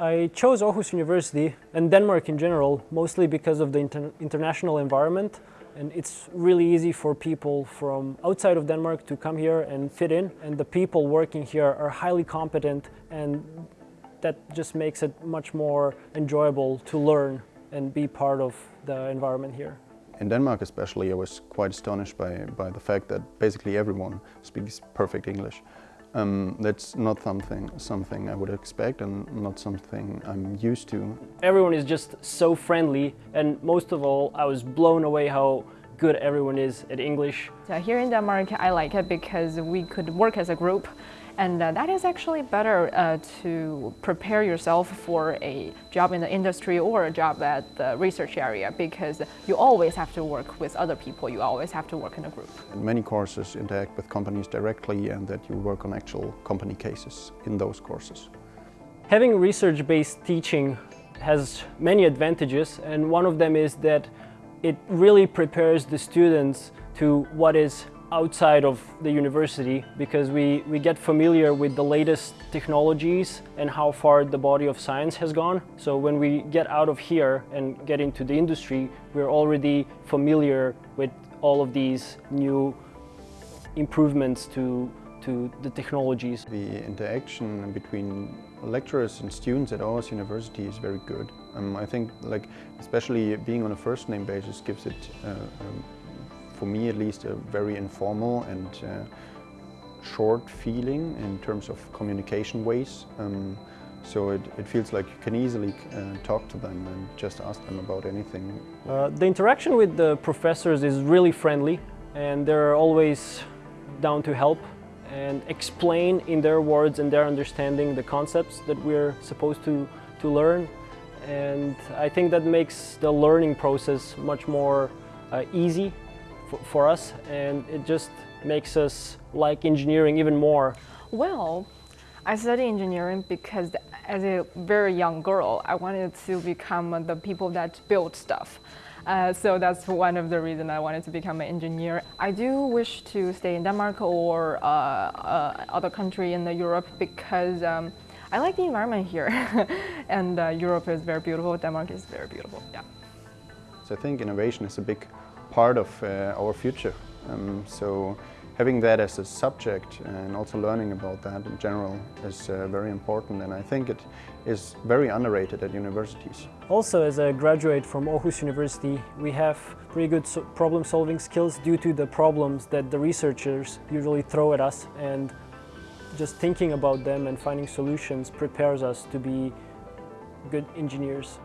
I chose Aarhus University and Denmark in general, mostly because of the inter international environment. And it's really easy for people from outside of Denmark to come here and fit in. And the people working here are highly competent and that just makes it much more enjoyable to learn and be part of the environment here. In Denmark especially, I was quite astonished by, by the fact that basically everyone speaks perfect English. Um, that's not something, something I would expect and not something I'm used to. Everyone is just so friendly and most of all I was blown away how good everyone is at English. So here in Denmark I like it because we could work as a group and uh, that is actually better uh, to prepare yourself for a job in the industry or a job at the research area because you always have to work with other people, you always have to work in a group. Many courses interact with companies directly and that you work on actual company cases in those courses. Having research-based teaching has many advantages and one of them is that it really prepares the students to what is outside of the university because we, we get familiar with the latest technologies and how far the body of science has gone. So when we get out of here and get into the industry, we're already familiar with all of these new improvements to, to the technologies. The interaction between lecturers and students at Aarhus University is very good. Um, I think like especially being on a first name basis gives it uh, um, for me at least, a very informal and uh, short feeling in terms of communication ways. Um, so it, it, feels like you can easily uh, talk to them and just ask them about anything. Uh, the interaction with the professors is really friendly and they're always down to help and explain in their words and their understanding the concepts that we're supposed to, to learn. And I think that makes the learning process much more uh, easy for us and it just makes us like engineering even more. Well, I study engineering because as a very young girl, I wanted to become the people that build stuff. Uh, so that's one of the reasons I wanted to become an engineer. I do wish to stay in Denmark or uh, uh, other country in the Europe because um, I like the environment here. and uh, Europe is very beautiful, Denmark is very beautiful, yeah. So I think innovation is a big part of uh, our future. Um, so having that as a subject and also learning about that in general is uh, very important and I think it is very underrated at universities. Also as a graduate from Aarhus University we have pretty good so problem solving skills due to the problems that the researchers usually throw at us and just thinking about them and finding solutions prepares us to be good engineers.